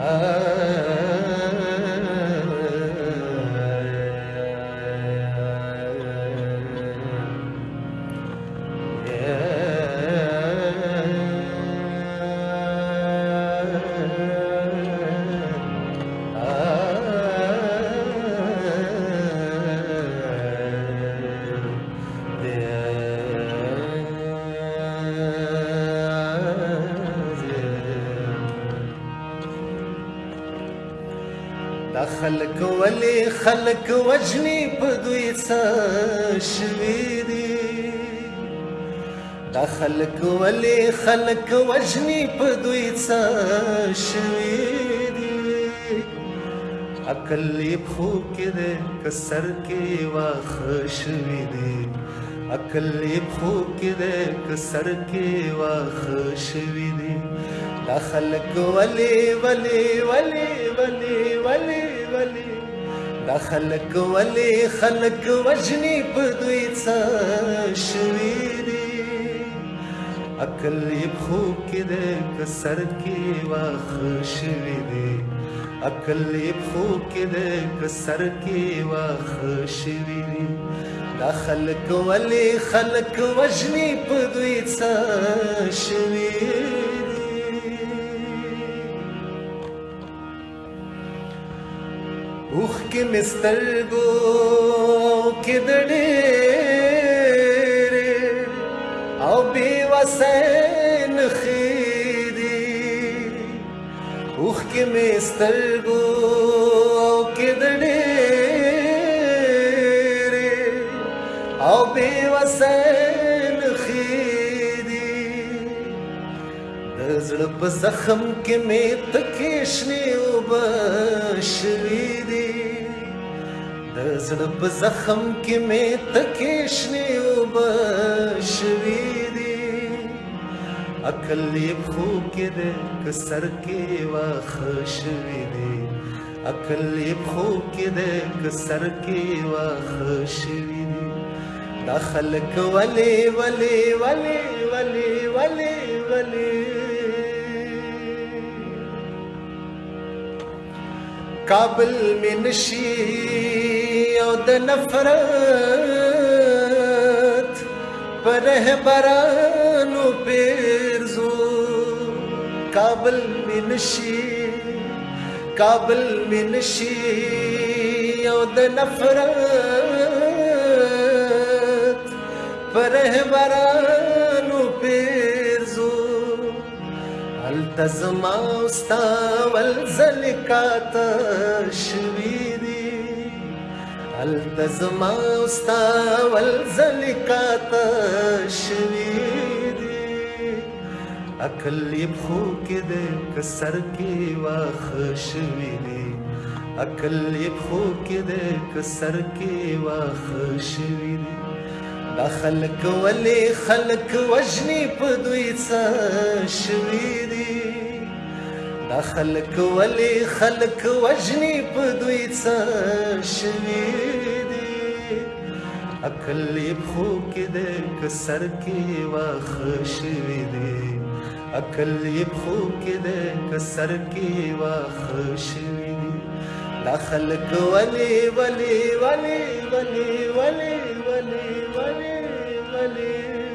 I دا خلق ولی خلق وجنی په دوی څه شوي دي دا خلق ولی خلق وجنی په دوی څه شوي دي عقل خو کې ده کسر کې واخ شوي دي عقل خو کې ده کسر کې واخ شوي دي دا خلق ولی ولی ولی ولی ولی ولی دا خلق ولی خلق وجنی په دوی څه شوی دی عقل یې خوب کې د کسر کې واخ شوی دی عقل یې خوب کې د کسر کې واخ شوی دی دا خلق ولی خلق وجنی په دوی څه شوی اوخکې مسترګو کې د ډېرې او بې وسې نښې دي اوخکې مې سترګو کې د ډېرې او بې وسې زړه په زخم کې مې تکې شنې اوبه شوي دي د زړه په زخم کې مې تکې شنې اوبه شوي دي عقل یې پښو کې دی که سر کې واښه شوي دی عقل یې پښو کې دی که سر کې واښه شوي دی دا خلک ولې ولې ولې ولې ولې ولې قبل من شیعود نفرت پر برانو پیرزو قبل من شیع قبل من شیعود نفرت پر برانو پیرزو د زما ستا ولزل کاته شوي دي هلته زما ستا ولزل کاته شوي دي عقل یې پښو کې دی که سر کې واښه شوي دي عقل یې پښو کې دی که سر کې واښه شوي دي دا خلک ولی خلک وجنی په دوی څه شوي دي دا خلک ولی خلک وجنی په دوی څه شوي دي عقل یې خو کې دې کسر کې واخ شوي دي عقل یې خو کې دې کسر کې واخ شوي دي دا خلک ولی ولی ولی ولی ولی vale, vale, vale.